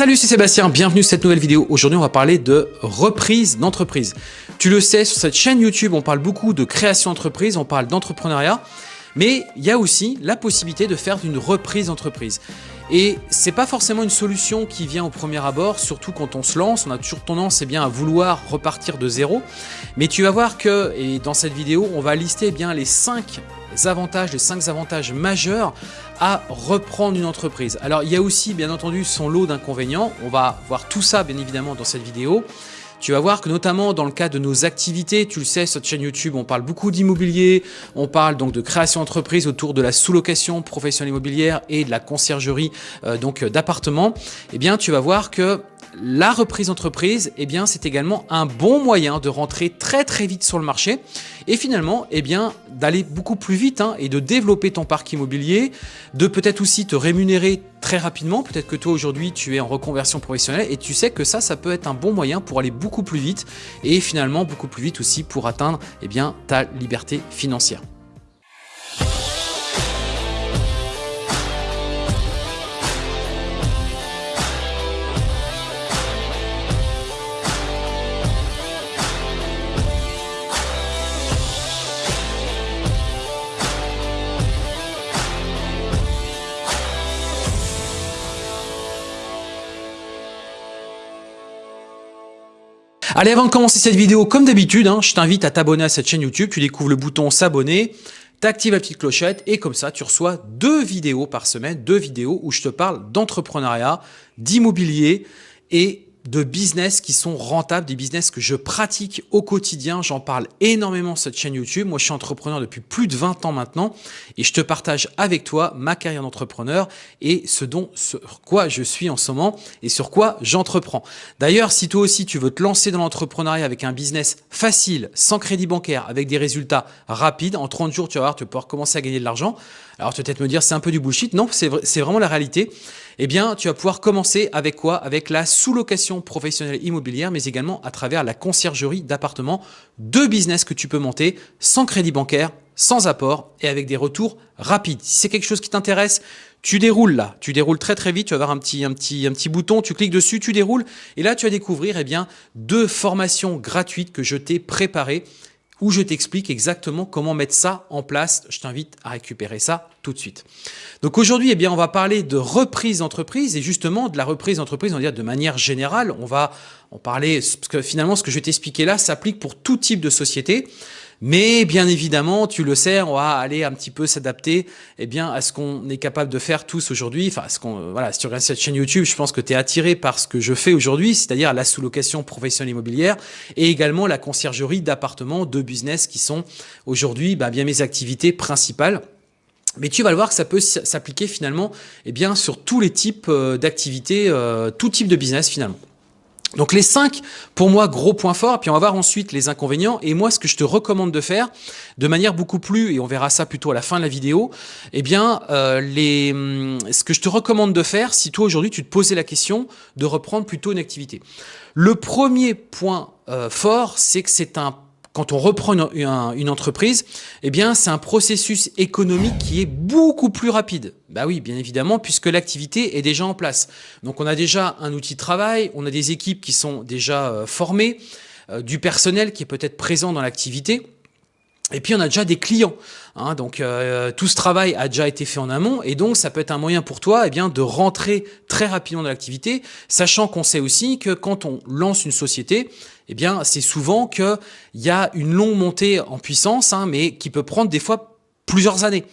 Salut, c'est Sébastien, bienvenue sur cette nouvelle vidéo. Aujourd'hui, on va parler de reprise d'entreprise. Tu le sais, sur cette chaîne YouTube, on parle beaucoup de création d'entreprise, on parle d'entrepreneuriat, mais il y a aussi la possibilité de faire une reprise d'entreprise. Et c'est pas forcément une solution qui vient au premier abord, surtout quand on se lance, on a toujours tendance eh bien, à vouloir repartir de zéro. Mais tu vas voir que, et dans cette vidéo, on va lister eh bien, les 5 avantages, les 5 avantages majeurs à reprendre une entreprise. Alors il y a aussi bien entendu son lot d'inconvénients, on va voir tout ça bien évidemment dans cette vidéo. Tu vas voir que notamment dans le cas de nos activités, tu le sais, sur cette chaîne YouTube, on parle beaucoup d'immobilier, on parle donc de création d'entreprise autour de la sous-location professionnelle immobilière et de la conciergerie euh, donc d'appartements. Eh bien, tu vas voir que la reprise d'entreprise, eh bien, c'est également un bon moyen de rentrer très très vite sur le marché et finalement, eh bien, d'aller beaucoup plus vite hein, et de développer ton parc immobilier, de peut-être aussi te rémunérer très rapidement. Peut-être que toi aujourd'hui, tu es en reconversion professionnelle et tu sais que ça, ça peut être un bon moyen pour aller beaucoup plus vite et finalement beaucoup plus vite aussi pour atteindre eh bien, ta liberté financière. Allez, avant de commencer cette vidéo, comme d'habitude, hein, je t'invite à t'abonner à cette chaîne YouTube. Tu découvres le bouton s'abonner, t'actives la petite clochette et comme ça, tu reçois deux vidéos par semaine, deux vidéos où je te parle d'entrepreneuriat, d'immobilier et de business qui sont rentables, des business que je pratique au quotidien. J'en parle énormément sur cette chaîne YouTube. Moi, je suis entrepreneur depuis plus de 20 ans maintenant et je te partage avec toi ma carrière d'entrepreneur et ce dont sur quoi je suis en ce moment et sur quoi j'entreprends. D'ailleurs, si toi aussi tu veux te lancer dans l'entrepreneuriat avec un business facile, sans crédit bancaire, avec des résultats rapides, en 30 jours, tu vas voir, tu vas pouvoir commencer à gagner de l'argent. Alors, tu vas peut-être me dire, c'est un peu du bullshit. Non, c'est vraiment la réalité eh bien, tu vas pouvoir commencer avec quoi? Avec la sous-location professionnelle immobilière, mais également à travers la conciergerie d'appartements. Deux business que tu peux monter sans crédit bancaire, sans apport et avec des retours rapides. Si c'est quelque chose qui t'intéresse, tu déroules là, tu déroules très très vite, tu vas avoir un petit, bouton, tu cliques dessus, tu déroules. Et là tu vas découvrir eh bien, deux formations gratuites que je t'ai préparées où je t'explique exactement comment mettre ça en place. Je t'invite à récupérer ça tout de suite. Donc aujourd'hui, eh bien, on va parler de reprise d'entreprise et justement de la reprise d'entreprise, on va dire de manière générale. On va en parler parce que finalement, ce que je vais t'expliquer là s'applique pour tout type de société. Mais bien évidemment, tu le sais, on va aller un petit peu s'adapter eh bien, à ce qu'on est capable de faire tous aujourd'hui. Enfin, ce qu'on, voilà, si tu regardes cette chaîne YouTube, je pense que tu es attiré par ce que je fais aujourd'hui, c'est-à-dire la sous-location professionnelle immobilière et également la conciergerie d'appartements, de business qui sont aujourd'hui bah, bien mes activités principales. Mais tu vas le voir que ça peut s'appliquer finalement eh bien, sur tous les types euh, d'activités, euh, tout type de business finalement. Donc les cinq, pour moi, gros points forts, puis on va voir ensuite les inconvénients. Et moi, ce que je te recommande de faire, de manière beaucoup plus, et on verra ça plutôt à la fin de la vidéo, eh bien, euh, les, hum, ce que je te recommande de faire, si toi aujourd'hui tu te posais la question de reprendre plutôt une activité. Le premier point euh, fort, c'est que c'est un quand on reprend une, entreprise, eh bien, c'est un processus économique qui est beaucoup plus rapide. Bah oui, bien évidemment, puisque l'activité est déjà en place. Donc, on a déjà un outil de travail, on a des équipes qui sont déjà euh, formées, euh, du personnel qui est peut-être présent dans l'activité. Et puis on a déjà des clients, hein, donc euh, tout ce travail a déjà été fait en amont et donc ça peut être un moyen pour toi eh bien, de rentrer très rapidement dans l'activité, sachant qu'on sait aussi que quand on lance une société, eh bien c'est souvent qu'il y a une longue montée en puissance, hein, mais qui peut prendre des fois plusieurs années.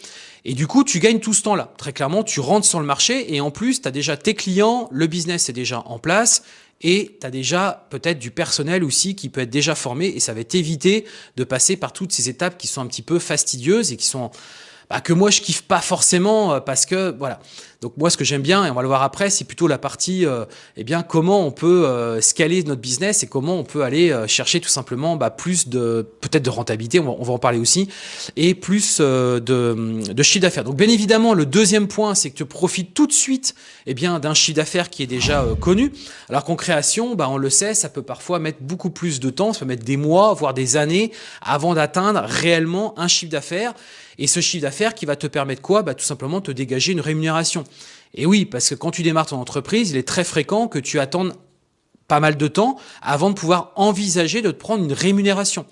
Et du coup, tu gagnes tout ce temps-là. Très clairement, tu rentres sur le marché et en plus, tu as déjà tes clients, le business est déjà en place et tu as déjà peut-être du personnel aussi qui peut être déjà formé et ça va t'éviter de passer par toutes ces étapes qui sont un petit peu fastidieuses et qui sont bah, que moi je kiffe pas forcément euh, parce que voilà. Donc moi ce que j'aime bien et on va le voir après, c'est plutôt la partie euh, eh bien comment on peut euh, scaler notre business et comment on peut aller euh, chercher tout simplement bah, plus de peut-être de rentabilité, on va, en parler aussi et plus de, de chiffre d'affaires. Donc bien évidemment le deuxième point c'est que tu profites tout de suite eh bien d'un chiffre d'affaires qui est déjà connu. Alors qu'en création, bah, on le sait, ça peut parfois mettre beaucoup plus de temps, ça peut mettre des mois voire des années avant d'atteindre réellement un chiffre d'affaires et ce chiffre d'affaires qui va te permettre quoi? Bah, Tout simplement te dégager une rémunération. Et oui, parce que quand tu démarres ton entreprise, il est très fréquent que tu attendes pas mal de temps avant de pouvoir envisager de te prendre une rémunération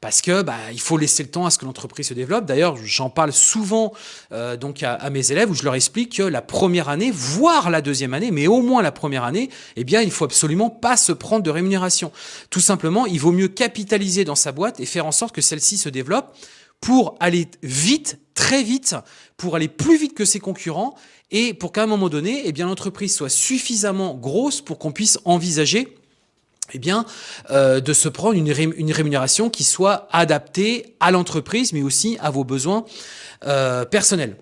parce que bah, il faut laisser le temps à ce que l'entreprise se développe. D'ailleurs, j'en parle souvent euh, donc à, mes élèves où je leur explique que la première année, voire la deuxième année, mais au moins la première année, eh bien, il faut absolument pas se prendre de rémunération. Tout simplement, il vaut mieux capitaliser dans sa boîte et faire en sorte que celle-ci se développe pour aller vite, très vite, pour aller plus vite que ses concurrents et pour qu'à un moment donné, eh bien, l'entreprise soit suffisamment grosse pour qu'on puisse envisager eh bien, euh, de se prendre une, rémunération qui soit adaptée à l'entreprise, mais aussi à vos besoins euh, personnels.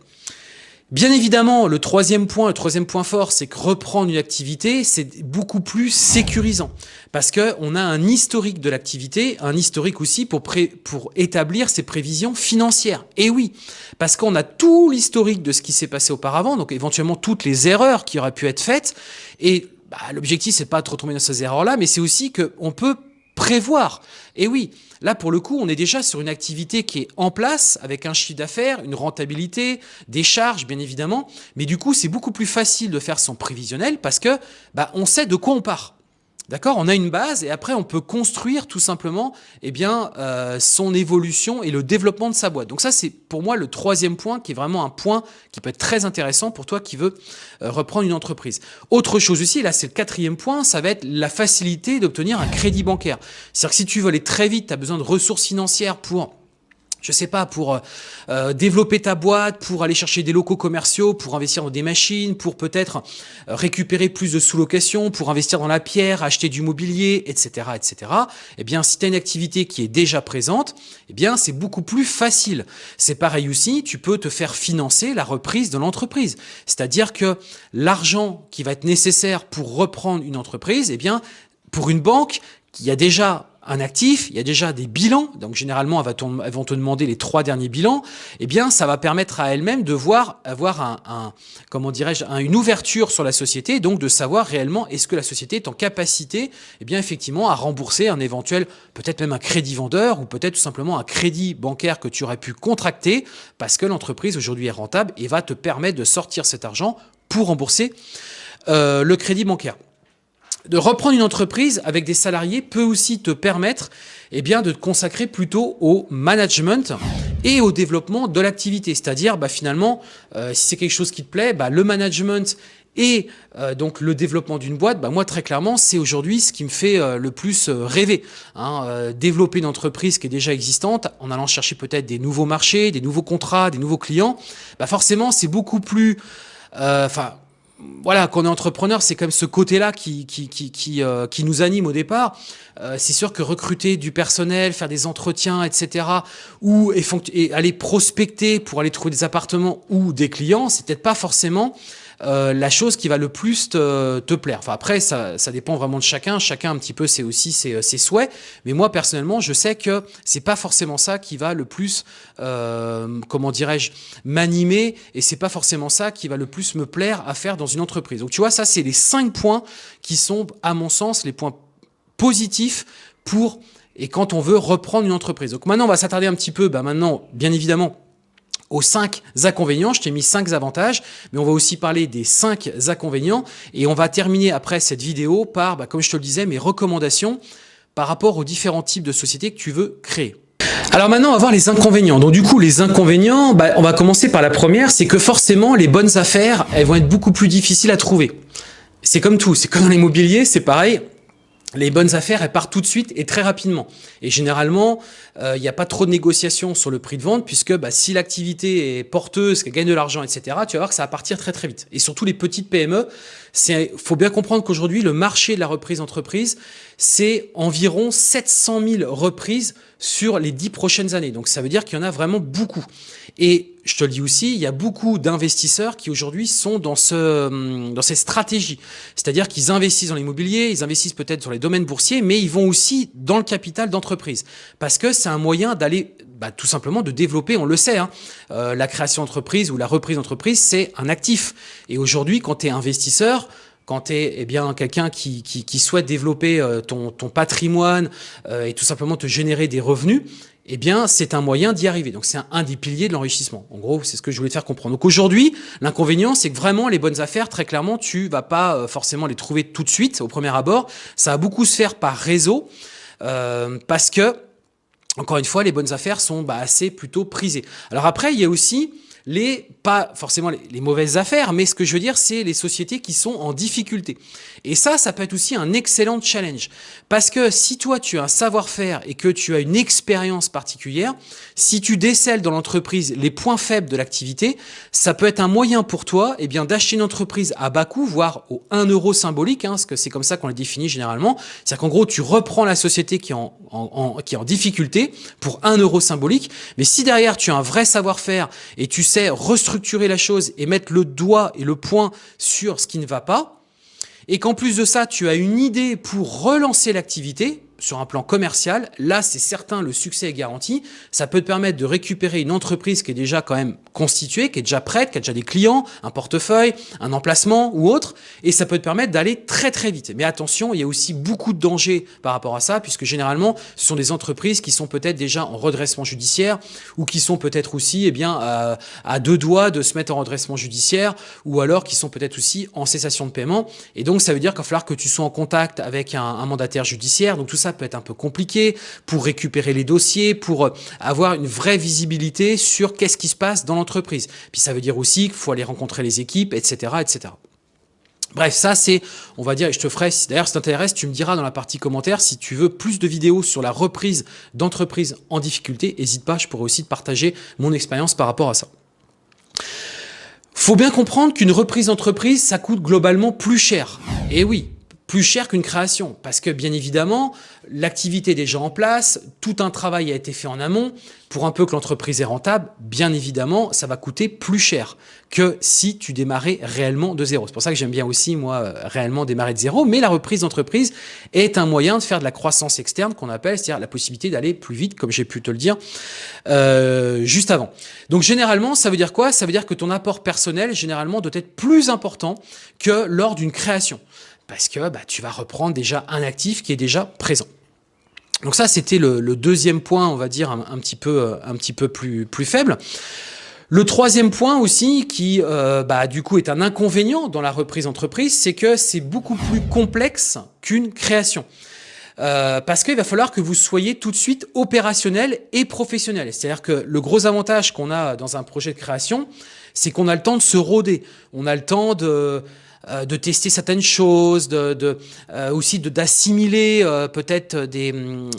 Bien évidemment, le troisième point, le troisième point fort, c'est que reprendre une activité, c'est beaucoup plus sécurisant parce que on a un historique de l'activité, un historique aussi pour, pour établir ses prévisions financières. Et oui, parce qu'on a tout l'historique de ce qui s'est passé auparavant, donc éventuellement toutes les erreurs qui auraient pu être faites, et bah, l'objectif, c'est pas de retomber dans ces erreurs-là, mais c'est aussi qu'on peut prévoir. Et oui, là, pour le coup, on est déjà sur une activité qui est en place, avec un chiffre d'affaires, une rentabilité, des charges, bien évidemment. Mais du coup, c'est beaucoup plus facile de faire son prévisionnel parce que bah, on sait de quoi on part. D'accord? On a une base et après on peut construire tout simplement eh bien, euh, son évolution et le développement de sa boîte. Donc ça c'est pour moi le troisième point qui est vraiment un point qui peut être très intéressant pour toi qui veux euh, reprendre une entreprise. Autre chose aussi, là c'est le quatrième point, ça va être la facilité d'obtenir un crédit bancaire. C'est-à-dire que si tu veux aller très vite, tu as besoin de ressources financières pour je sais pas, pour euh, euh, développer ta boîte, pour aller chercher des locaux commerciaux, pour investir dans des machines, pour peut-être euh, récupérer plus de sous-location, pour investir dans la pierre, acheter du mobilier, etc., etc. Eh bien, si tu as une activité qui est déjà présente, eh bien, c'est beaucoup plus facile. C'est pareil aussi, tu peux te faire financer la reprise de l'entreprise. C'est-à-dire que l'argent qui va être nécessaire pour reprendre une entreprise, eh bien, pour une banque qui a déjà un actif, il y a déjà des bilans, donc généralement elles vont te demander les trois derniers bilans, eh bien ça va permettre à elle-même de voir, avoir un, comment dirais-je, une ouverture sur la société, donc de savoir réellement est-ce que la société est en capacité, eh bien effectivement à rembourser un éventuel, peut-être même un crédit vendeur ou peut-être tout simplement un crédit bancaire que tu aurais pu contracter parce que l'entreprise aujourd'hui est rentable et va te permettre de sortir cet argent pour rembourser euh, le crédit bancaire de reprendre une entreprise avec des salariés peut aussi te permettre eh bien, de te consacrer plutôt au management et au développement de l'activité. C'est-à-dire, bah, finalement, euh, si c'est quelque chose qui te plaît, bah, le management et euh, donc le développement d'une boîte, bah, moi très clairement, c'est aujourd'hui ce qui me fait euh, le plus rêver. Hein. développer une entreprise qui est déjà existante en allant chercher peut-être des nouveaux marchés, des nouveaux contrats, des nouveaux clients, bah, forcément c'est beaucoup plus... Enfin, voilà, qu'on est entrepreneur, c'est comme ce côté-là qui, qui, qui, qui, euh, nous anime au départ. Euh, c'est sûr que recruter du personnel, faire des entretiens, etc., ou et aller prospecter pour aller trouver des appartements ou des clients, c'est peut-être pas forcément euh, la chose qui va le plus te, plaire. Enfin après, ça, dépend vraiment de chacun. Chacun un petit peu, c'est aussi ses, ses, souhaits. Mais moi personnellement, je sais que c'est pas forcément ça qui va le plus, euh, comment dirais-je, m'animer. Et c'est pas forcément ça qui va le plus me plaire à faire dans une entreprise. Donc tu vois, ça c'est les cinq points qui sont, à mon sens, les points positifs pour et quand on veut reprendre une entreprise. Donc maintenant, on va s'attarder un petit peu, bah maintenant, bien évidemment, aux 5 inconvénients. Je t'ai mis 5 avantages, mais on va aussi parler des 5 inconvénients. Et on va terminer après cette vidéo par, bah, comme je te le disais, mes recommandations par rapport aux différents types de sociétés que tu veux créer. Alors maintenant, on va voir les inconvénients. Donc du coup, les inconvénients, bah, on va commencer par la première, c'est que forcément, les bonnes affaires, elles vont être beaucoup plus difficiles à trouver. C'est comme tout, c'est comme dans l'immobilier, c'est pareil les bonnes affaires, elles partent tout de suite et très rapidement. Et généralement, euh, il n'y a pas trop de négociations sur le prix de vente, puisque bah, si l'activité est porteuse, qu'elle gagne de l'argent, etc., tu vas voir que ça va partir très très vite. Et surtout les petites PME, il faut bien comprendre qu'aujourd'hui, le marché de la reprise entreprise, c'est environ 700 000 reprises sur les 10 prochaines années. Donc ça veut dire qu'il y en a vraiment beaucoup. Et je te le dis aussi, il y a beaucoup d'investisseurs qui aujourd'hui sont dans, ce, hum, dans ces stratégies. C'est-à-dire qu'ils investissent dans l'immobilier, ils investissent peut-être sur les domaines boursiers, mais ils vont aussi dans le capital d'entreprise. Parce que c'est un moyen d'aller bah, tout simplement de développer, on le sait, hein, euh, la création d'entreprise ou la reprise d'entreprise, c'est un actif. Et aujourd'hui, quand tu es investisseur, quand tu es eh bien quelqu'un qui, qui, souhaite développer euh, ton, ton patrimoine euh, et tout simplement te générer des revenus, eh bien, c'est un moyen d'y arriver. Donc, c'est un, des piliers de l'enrichissement. En gros, c'est ce que je voulais te faire comprendre. Donc, aujourd'hui, l'inconvénient, c'est que vraiment, les bonnes affaires, très clairement, tu vas pas euh, forcément les trouver tout de suite, au premier abord. Ça va beaucoup se faire par réseau, parce que, encore une fois, les bonnes affaires sont bah, assez plutôt prisées. Alors après, il y a aussi les, pas forcément les, mauvaises affaires, mais ce que je veux dire, c'est les sociétés qui sont en difficulté. Et ça, ça peut être aussi un excellent challenge. Parce que si toi, tu as un savoir-faire et que tu as une expérience particulière, si tu décèles dans l'entreprise les points faibles de l'activité, ça peut être un moyen pour toi eh bien d'acheter une entreprise à bas coût, voire au 1 euro symbolique, hein, parce que c'est comme ça qu'on la définit généralement. C'est-à-dire qu'en gros, tu reprends la société qui est en, en, qui est en difficulté pour 1 euro symbolique, mais si derrière tu as un vrai savoir-faire et tu sais restructurer la chose et mettre le doigt et le point sur ce qui ne va pas, et qu'en plus de ça, tu as une idée pour relancer l'activité, sur un plan commercial, là, c'est certain, le succès est garanti. Ça peut te permettre de récupérer une entreprise qui est déjà quand même constituée, qui est déjà prête, qui a déjà des clients, un portefeuille, un emplacement ou autre, et ça peut te permettre d'aller très très vite. Mais attention, il y a aussi beaucoup de dangers par rapport à ça, puisque généralement, ce sont des entreprises qui sont peut-être déjà en redressement judiciaire, ou qui sont peut-être aussi eh bien, à, deux doigts de se mettre en redressement judiciaire, ou alors qui sont peut-être aussi en cessation de paiement. Et donc, ça veut dire qu'il va falloir que tu sois en contact avec un, un mandataire judiciaire. Donc tout ça peut être un peu compliqué pour récupérer les dossiers, pour euh, avoir une vraie visibilité sur qu'est-ce qui se passe dans l'entreprise. Puis ça veut dire aussi qu'il faut aller rencontrer les équipes, etc. etc. Bref, ça c'est, on va dire, et je te ferai, d'ailleurs si t'intéresse, tu me diras dans la partie commentaire si tu veux plus de vidéos sur la reprise d'entreprise en difficulté, n'hésite pas, je pourrais aussi te partager mon expérience par rapport à ça. Faut bien comprendre qu'une reprise d'entreprise, ça coûte globalement plus cher. Et oui, plus cher qu'une création. Parce que bien évidemment, l'activité est déjà en place, tout un travail a été fait en amont. Pour un peu que l'entreprise est rentable, bien évidemment, ça va coûter plus cher que si tu démarrais réellement de zéro. C'est pour ça que j'aime bien aussi, moi, euh, réellement démarrer de zéro. Mais la reprise d'entreprise est un moyen de faire de la croissance externe qu'on appelle, c'est-à-dire la possibilité d'aller plus vite, comme j'ai pu te le dire euh, juste avant. Donc généralement, ça veut dire quoi? Ça veut dire que ton apport personnel, généralement, doit être plus important que lors d'une création parce que bah, tu vas reprendre déjà un actif qui est déjà présent. Donc ça, c'était le, deuxième point, on va dire, un, petit peu, plus, plus faible. Le troisième point aussi, qui euh, bah, du coup est un inconvénient dans la reprise entreprise, c'est que c'est beaucoup plus complexe qu'une création. Euh, parce qu'il va falloir que vous soyez tout de suite opérationnel et professionnel. C'est-à-dire que le gros avantage qu'on a dans un projet de création, c'est qu'on a le temps de se rôder. On a le temps de euh, de tester certaines choses, de, euh, aussi d'assimiler euh, peut-être des,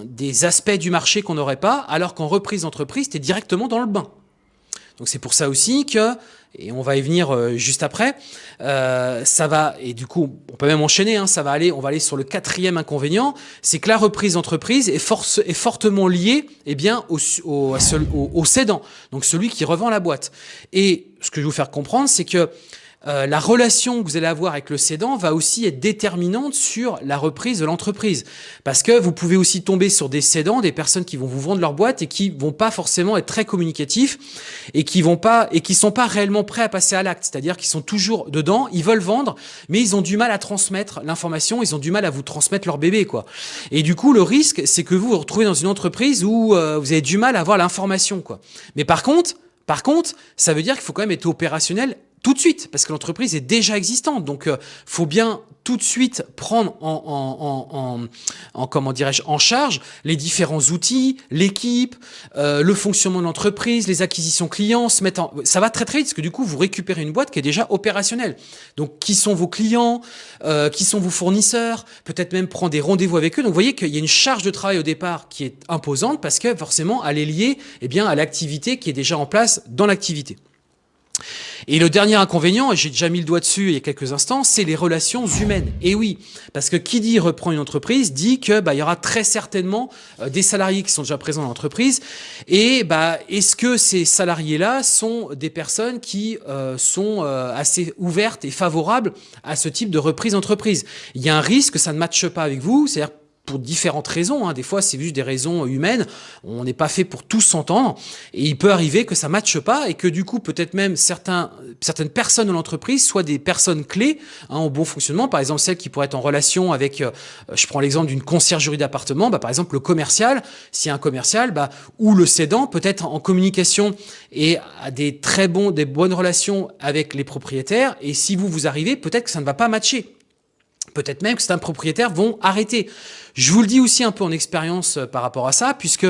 des aspects du marché qu'on n'aurait pas, alors qu'en reprise d'entreprise, tu es directement dans le bain. Donc c'est pour ça aussi que, et on va y venir juste après, ça va, et du coup, on peut même enchaîner, hein, ça va aller, on va aller sur le quatrième inconvénient, c'est que la reprise d'entreprise est, force, est fortement liée eh bien, au, au, au, au cédant, donc celui qui revend la boîte. Et ce que je vais vous faire comprendre, c'est que euh, la relation que vous allez avoir avec le cédant va aussi être déterminante sur la reprise de l'entreprise. Parce que vous pouvez aussi tomber sur des cédants, des personnes qui vont vous vendre leur boîte et qui vont pas forcément être très communicatifs et qui vont pas et qui sont pas réellement prêts à passer à l'acte. C'est-à-dire qu'ils sont toujours dedans, ils veulent vendre, mais ils ont du mal à transmettre l'information, ils ont du mal à vous transmettre leur bébé, quoi. Et du coup, le risque, c'est que vous vous retrouvez dans une entreprise où euh, vous avez du mal à avoir l'information, quoi. Mais par contre, par contre, ça veut dire qu'il faut quand même être opérationnel tout de suite, parce que l'entreprise est déjà existante. Donc, euh, faut bien tout de suite prendre en, en, en, en comment dirais-je, en charge les différents outils, l'équipe, euh, le fonctionnement de l'entreprise, les acquisitions clients, se mettre en... ça va très très vite, parce que du coup, vous récupérez une boîte qui est déjà opérationnelle. Donc, qui sont vos clients, euh, qui sont vos fournisseurs, peut-être même prendre des rendez-vous avec eux. Donc, vous voyez qu'il y a une charge de travail au départ qui est imposante, parce que forcément, elle est liée eh bien, à l'activité qui est déjà en place dans l'activité. Et le dernier inconvénient, et j'ai déjà mis le doigt dessus il y a quelques instants, c'est les relations humaines. Et oui, parce que qui dit reprend une entreprise dit que bah, il y aura très certainement euh, des salariés qui sont déjà présents dans l'entreprise. Et bah, est-ce que ces salariés-là sont des personnes qui euh, sont euh, assez ouvertes et favorables à ce type de reprise d'entreprise? Il y a un risque que ça ne matche pas avec vous, c'est-à-dire pour différentes raisons. Hein. Des fois, c'est juste des raisons humaines. On n'est pas fait pour tous s'entendre. Et il peut arriver que ça ne matche pas et que du coup, peut-être même certains, certaines personnes de l'entreprise soient des personnes clés hein, au bon fonctionnement. Par exemple, celles qui pourraient être en relation avec, euh, je prends l'exemple d'une conciergerie d'appartement, bah, par exemple le commercial, s'il y a un commercial, bah, ou le cédant peut être en communication et a des très bons, des bonnes relations avec les propriétaires. Et si vous vous arrivez, peut-être que ça ne va pas matcher. Peut-être même que certains propriétaires vont arrêter. Je vous le dis aussi un peu en expérience euh, par rapport à ça, puisque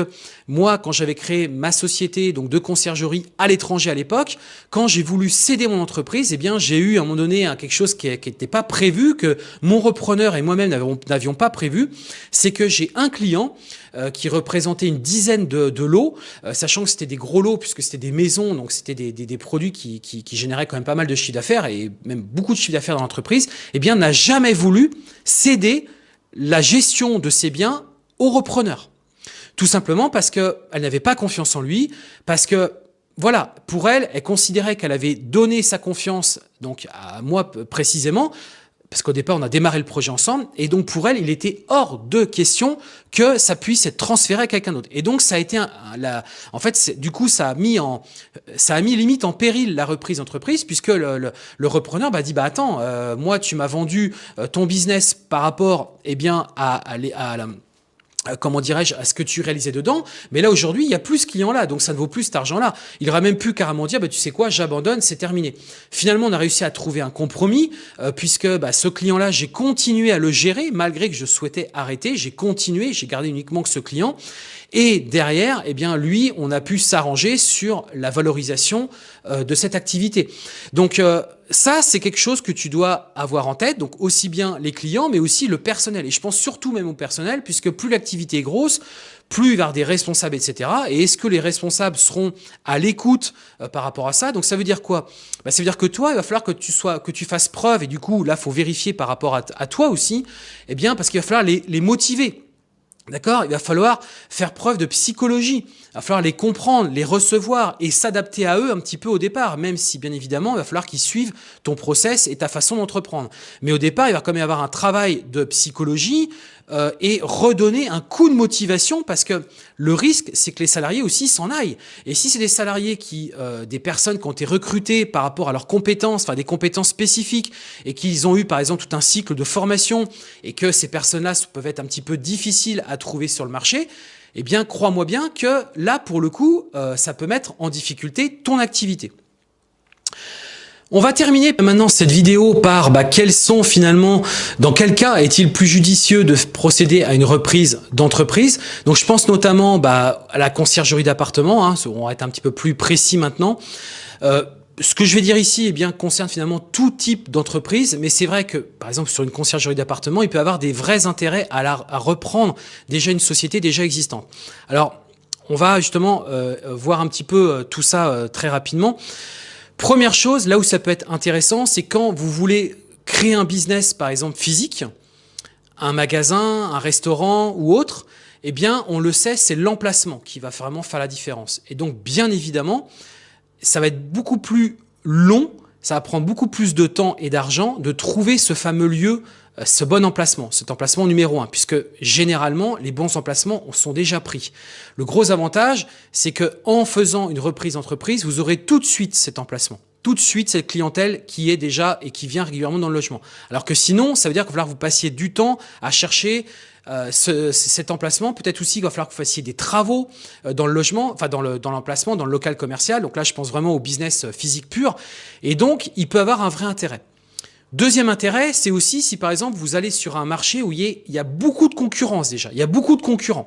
moi, quand j'avais créé ma société donc de conciergerie à l'étranger à l'époque, quand j'ai voulu céder mon entreprise, eh bien, j'ai eu à un moment donné quelque chose qui n'était pas prévu, que mon repreneur et moi-même n'avions pas prévu, c'est que j'ai un client euh, qui représentait une dizaine de, de lots, euh, sachant que c'était des gros lots puisque c'était des maisons, donc c'était des, des, des, produits qui, qui, qui, généraient quand même pas mal de chiffre d'affaires et même beaucoup de chiffre d'affaires dans l'entreprise, eh bien, n'a jamais voulu céder la gestion de ses biens au repreneur. Tout simplement parce qu'elle n'avait pas confiance en lui, parce que, voilà, pour elle, elle considérait qu'elle avait donné sa confiance, donc à moi précisément, parce qu'au départ, on a démarré le projet ensemble, et donc pour elle, il était hors de question que ça puisse être transféré à quelqu'un d'autre. Et donc, ça a été, un, la, en fait, du coup, ça a mis en, ça a mis limite en péril la reprise d'entreprise, puisque le, le, le, repreneur bah, dit, bah attends, euh, moi, tu m'as vendu euh, ton business par rapport, eh bien, à, à, à la comment dirais-je, à ce que tu réalisais dedans. Mais là, aujourd'hui, il n'y a plus ce client-là, donc ça ne vaut plus cet argent-là. Il aurait même pu carrément dire, bah, tu sais quoi, j'abandonne, c'est terminé. Finalement, on a réussi à trouver un compromis, euh, puisque bah, ce client-là, j'ai continué à le gérer, malgré que je souhaitais arrêter, j'ai continué, j'ai gardé uniquement que ce client. Et derrière, eh bien, lui, on a pu s'arranger sur la valorisation euh, de cette activité. Donc, euh, ça, c'est quelque chose que tu dois avoir en tête. Donc, aussi bien les clients, mais aussi le personnel. Et je pense surtout même au personnel, puisque plus l'activité est grosse, plus il va y avoir des responsables, etc. Et est-ce que les responsables seront à l'écoute euh, par rapport à ça? Donc ça veut dire quoi? Bah, Ça veut dire que toi, il va falloir que tu sois, que tu fasses preuve, et du coup, là, faut vérifier par rapport à, à toi aussi, eh bien, parce qu'il va falloir les, les motiver. D'accord? Il va falloir faire preuve de psychologie. Il va falloir les comprendre, les recevoir et s'adapter à eux un petit peu au départ, même si bien évidemment, il va falloir qu'ils suivent ton process et ta façon d'entreprendre. Mais au départ, il va quand même y avoir un travail de psychologie euh, et redonner un coup de motivation parce que le risque, c'est que les salariés aussi s'en aillent. Et si c'est des salariés qui, euh, des personnes qui ont été recrutées par rapport à leurs compétences, enfin des compétences spécifiques et qu'ils ont eu par exemple tout un cycle de formation et que ces personnes-là peuvent être un petit peu difficiles à trouver sur le marché, eh bien, crois-moi bien que là, pour le coup, euh, ça peut mettre en difficulté ton activité. On va terminer maintenant cette vidéo par bah, quels sont finalement, dans quel cas est-il plus judicieux de procéder à une reprise d'entreprise? Donc je pense notamment bah, à la conciergerie d'appartement, hein, on va être un petit peu plus précis maintenant. Euh, ce que je vais dire ici eh bien, concerne finalement tout type d'entreprise, mais c'est vrai que, par exemple, sur une conciergerie d'appartement, il peut y avoir des vrais intérêts à, reprendre déjà une société déjà existante. Alors, on va justement euh, voir un petit peu euh, tout ça très rapidement. Première chose, là où ça peut être intéressant, c'est quand vous voulez créer un business, par exemple, physique, un magasin, un restaurant ou autre, eh bien, on le sait, c'est l'emplacement qui va vraiment faire la différence. Et donc, bien évidemment, ça va être beaucoup plus long, ça va prendre beaucoup plus de temps et d'argent de trouver ce fameux lieu, ce bon emplacement, cet emplacement numéro un, puisque généralement, les bons emplacements sont déjà pris. Le gros avantage, c'est que en faisant une reprise d'entreprise, vous aurez tout de suite cet emplacement tout de suite cette clientèle qui est déjà et qui vient régulièrement dans le logement. Alors que sinon, ça veut dire qu'il va falloir que vous passiez du temps à chercher euh, ce, cet emplacement. Peut-être aussi qu'il va falloir que vous fassiez des travaux euh, dans le logement, enfin dans l'emplacement, dans, dans le local commercial. Donc là, je pense vraiment au business euh, physique pur. Et donc, il peut avoir un vrai intérêt. Deuxième intérêt, c'est aussi si par exemple vous allez sur un marché où il y, a, beaucoup de concurrence déjà, il y a beaucoup de concurrents.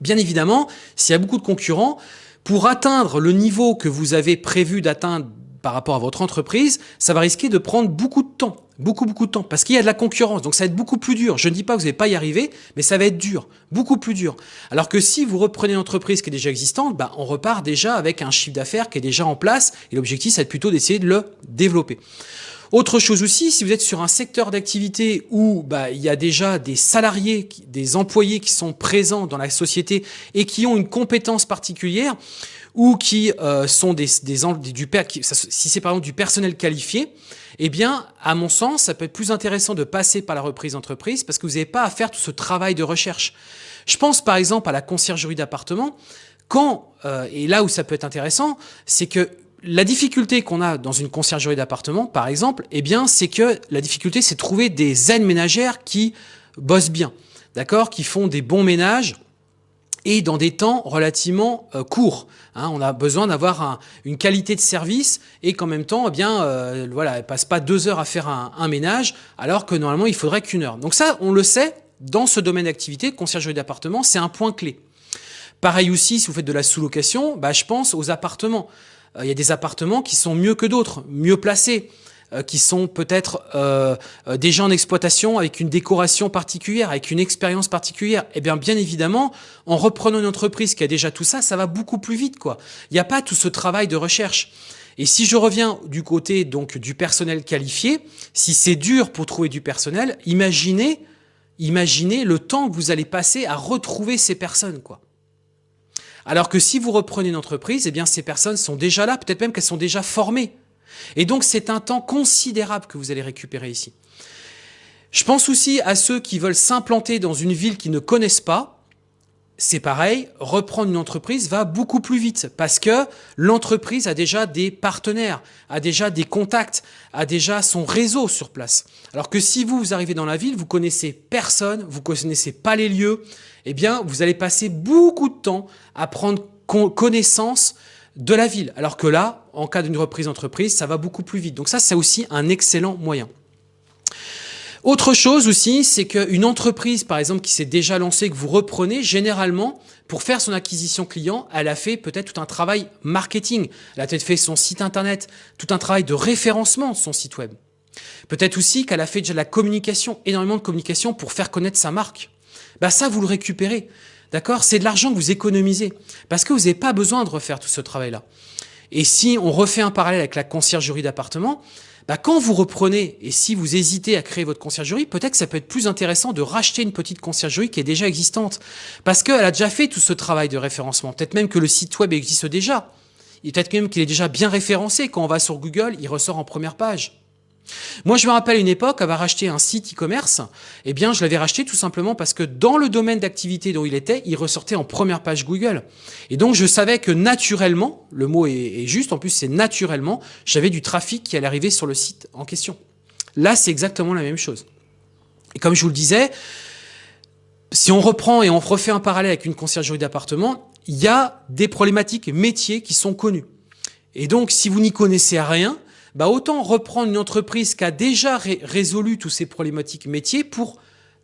Bien évidemment, s'il y a beaucoup de concurrents, pour atteindre le niveau que vous avez prévu d'atteindre par rapport à votre entreprise, ça va risquer de prendre beaucoup de temps. Beaucoup, beaucoup de temps. Parce qu'il y a de la concurrence. Donc ça va être beaucoup plus dur. Je ne dis pas que vous n'allez pas y arriver, mais ça va être dur. Beaucoup plus dur. Alors que si vous reprenez une entreprise qui est déjà existante, bah, on repart déjà avec un chiffre d'affaires qui est déjà en place. Et l'objectif, c'est plutôt d'essayer de le développer. Autre chose aussi, si vous êtes sur un secteur d'activité où bah, il y a déjà des salariés, des employés qui sont présents dans la société et qui ont une compétence particulière, ou qui euh, sont des, des, du si c'est par exemple du personnel qualifié, eh bien, à mon sens, ça peut être plus intéressant de passer par la reprise d'entreprise parce que vous n'avez pas à faire tout ce travail de recherche. Je pense par exemple à la conciergerie d'appartement. Quand, euh, et là où ça peut être intéressant, c'est que la difficulté qu'on a dans une conciergerie d'appartement, par exemple, eh bien, c'est que la difficulté, c'est de trouver des aides ménagères qui bossent bien, d'accord, qui font des bons ménages et dans des temps relativement euh, courts. Hein. on a besoin d'avoir une qualité de service et qu'en même temps, eh bien, euh, voilà, elle passe pas deux heures à faire un, ménage, alors que normalement il faudrait qu'une heure. Donc ça, on le sait, dans ce domaine d'activité, conciergerie d'appartement, c'est un point clé. Pareil aussi, si vous faites de la sous-location, bah, je pense aux appartements. Euh, il y a des appartements qui sont mieux que d'autres, mieux placés, euh, qui sont peut-être euh, déjà en exploitation avec une décoration particulière, avec une expérience particulière. Eh bien, bien évidemment, en reprenant une entreprise qui a déjà tout ça, ça va beaucoup plus vite. quoi. Il n'y a pas tout ce travail de recherche. Et si je reviens du côté donc du personnel qualifié, si c'est dur pour trouver du personnel, imaginez, imaginez le temps que vous allez passer à retrouver ces personnes. quoi. Alors que si vous reprenez une entreprise, eh bien ces personnes sont déjà là, peut-être même qu'elles sont déjà formées. Et donc c'est un temps considérable que vous allez récupérer ici. Je pense aussi à ceux qui veulent s'implanter dans une ville qu'ils ne connaissent pas. C'est pareil, reprendre une entreprise va beaucoup plus vite parce que l'entreprise a déjà des partenaires, a déjà des contacts, a déjà son réseau sur place. Alors que si vous, vous arrivez dans la ville, vous connaissez personne, vous connaissez pas les lieux, eh bien, vous allez passer beaucoup de temps à prendre connaissance de la ville. Alors que là, en cas d'une reprise d'entreprise, ça va beaucoup plus vite. Donc ça, c'est aussi un excellent moyen. Autre chose aussi, c'est qu'une entreprise, par exemple, qui s'est déjà lancée, que vous reprenez, généralement, pour faire son acquisition client, elle a fait peut-être tout un travail marketing. Elle a peut-être fait son site internet, tout un travail de référencement de son site web. Peut-être aussi qu'elle a fait déjà de la communication, énormément de communication pour faire connaître sa marque bah ça, vous le récupérez. D'accord? C'est de l'argent que vous économisez parce que vous n'avez pas besoin de refaire tout ce travail-là. Et si on refait un parallèle avec la conciergerie d'appartement, bah quand vous reprenez et si vous hésitez à créer votre conciergerie, peut-être que ça peut être plus intéressant de racheter une petite conciergerie qui est déjà existante parce qu'elle a déjà fait tout ce travail de référencement. Peut-être même que le site web existe déjà. Peut-être même qu'il est déjà bien référencé. Quand on va sur Google, il ressort en première page. Moi, je me rappelle une époque, avoir racheté un site e-commerce, eh bien, je l'avais racheté tout simplement parce que dans le domaine d'activité dont il était, il ressortait en première page Google. Et donc, je savais que naturellement, le mot est, juste, en plus, c'est naturellement, j'avais du trafic qui allait arriver sur le site en question. Là, c'est exactement la même chose. Et comme je vous le disais, si on reprend et on refait un parallèle avec une conciergerie d'appartement, il y a des problématiques métiers qui sont connues. Et donc, si vous n'y connaissez rien, bah autant reprendre une entreprise qui a déjà résolu tous ces problématiques métiers pour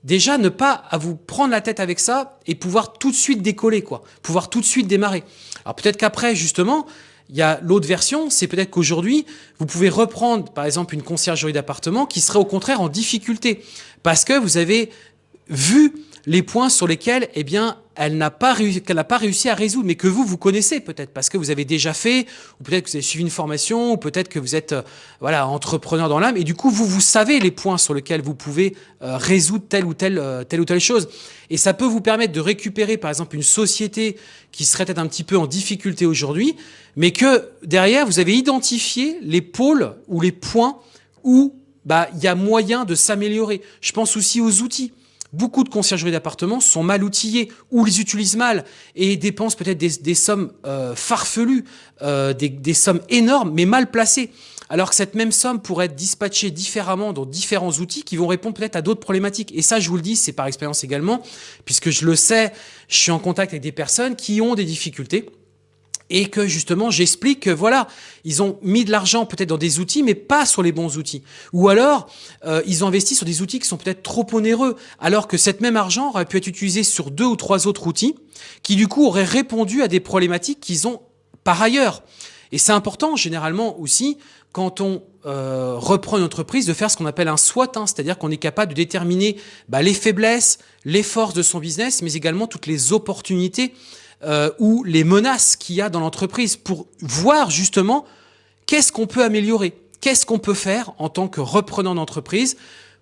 déjà ne pas à vous prendre la tête avec ça et pouvoir tout de suite décoller, quoi, pouvoir tout de suite démarrer. Alors peut-être qu'après, justement, il y a l'autre version, c'est peut-être qu'aujourd'hui, vous pouvez reprendre, par exemple, une conciergerie d'appartement qui serait au contraire en difficulté parce que vous avez vu les points sur lesquels, eh bien, elle n'a pas qu'elle n'a pas réussi à résoudre, mais que vous, vous connaissez peut-être parce que vous avez déjà fait, ou peut-être que vous avez suivi une formation, ou peut-être que vous êtes, euh, voilà, entrepreneur dans l'âme, et du coup, vous, vous savez les points sur lesquels vous pouvez euh, résoudre telle ou telle, euh, telle ou telle chose. Et ça peut vous permettre de récupérer, par exemple, une société qui serait peut-être un petit peu en difficulté aujourd'hui, mais que derrière, vous avez identifié les pôles ou les points où, bah, il y a moyen de s'améliorer. Je pense aussi aux outils. Beaucoup de conciergeries d'appartements sont mal outillés ou les utilisent mal et dépensent peut-être des, sommes euh, farfelues, euh, des, sommes énormes mais mal placées. Alors que cette même somme pourrait être dispatchée différemment dans différents outils qui vont répondre peut-être à d'autres problématiques. Et ça, je vous le dis, c'est par expérience également, puisque je le sais, je suis en contact avec des personnes qui ont des difficultés et que justement j'explique que voilà, ils ont mis de l'argent peut-être dans des outils, mais pas sur les bons outils. Ou alors, euh, ils ont investi sur des outils qui sont peut-être trop onéreux, alors que cet même argent aurait pu être utilisé sur deux ou trois autres outils, qui du coup auraient répondu à des problématiques qu'ils ont par ailleurs. Et c'est important généralement aussi, quand on euh, reprend une entreprise, de faire ce qu'on appelle un SWOT, hein, c'est-à-dire qu'on est capable de déterminer bah, les faiblesses, les forces de son business, mais également toutes les opportunités euh, ou les menaces qu'il y a dans l'entreprise pour voir justement qu'est-ce qu'on peut améliorer. qu'est-ce qu'on peut faire en tant que reprenant d'entreprise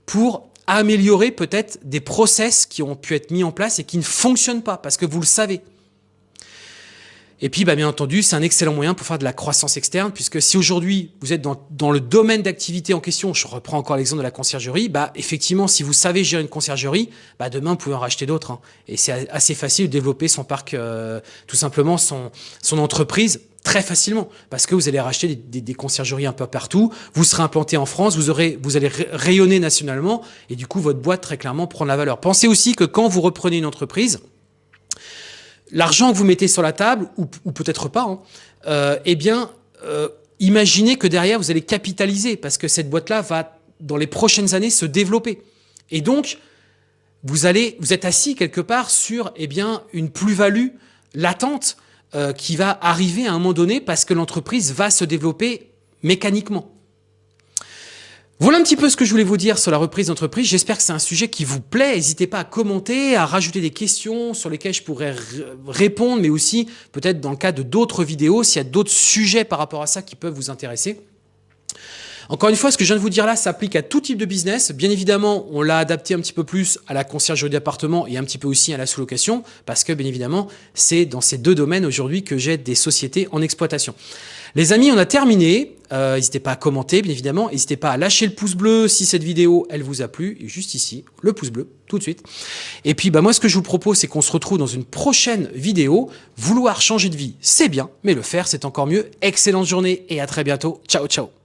pour améliorer peut-être des process qui ont pu être mis en place et qui ne fonctionnent pas parce que vous le savez. Et puis, bah, bien entendu, c'est un excellent moyen pour faire de la croissance externe, puisque si aujourd'hui vous êtes dans, dans le domaine d'activité en question, je reprends encore l'exemple de la conciergerie, bah, effectivement, si vous savez gérer une conciergerie, bah, demain, vous pouvez en racheter d'autres. Hein. Et c'est assez facile de développer son parc, euh, tout simplement son, son entreprise très facilement parce que vous allez racheter des, des, des, conciergeries un peu partout, vous serez implanté en France, vous, aurez, vous allez rayonner nationalement et du coup votre boîte très clairement prend la valeur. Pensez aussi que quand vous reprenez une entreprise, l'argent que vous mettez sur la table, ou, peut-être pas, hein, euh, eh bien, euh, imaginez que derrière, vous allez capitaliser, parce que cette boîte-là va, dans les prochaines années, se développer. Et donc, vous êtes assis quelque part sur eh bien, une plus-value latente euh, qui va arriver à un moment donné parce que l'entreprise va se développer mécaniquement. Voilà un petit peu ce que je voulais vous dire sur la reprise d'entreprise. J'espère que c'est un sujet qui vous plaît. N'hésitez pas à commenter, à rajouter des questions sur lesquelles je pourrais répondre, mais aussi peut-être dans le cas de d'autres vidéos, s'il y a d'autres sujets par rapport à ça qui peuvent vous intéresser. Encore une fois, ce que je viens de vous dire là s'applique à tout type de business. Bien évidemment, on l'a adapté un petit peu plus à la conciergerie d'appartement et un petit peu aussi à la sous-location, parce que bien évidemment, c'est dans ces deux domaines aujourd'hui que j'ai des sociétés en exploitation. Les amis, on a terminé. Euh, n'hésitez pas à commenter, bien évidemment. N'hésitez pas à lâcher le pouce bleu si cette vidéo, elle vous a plu. Et juste ici, le pouce bleu, tout de suite. Et puis, bah, moi, ce que je vous propose, c'est qu'on se retrouve dans une prochaine vidéo. Vouloir changer de vie, c'est bien, mais le faire, c'est encore mieux. Excellente journée et à très bientôt. Ciao, ciao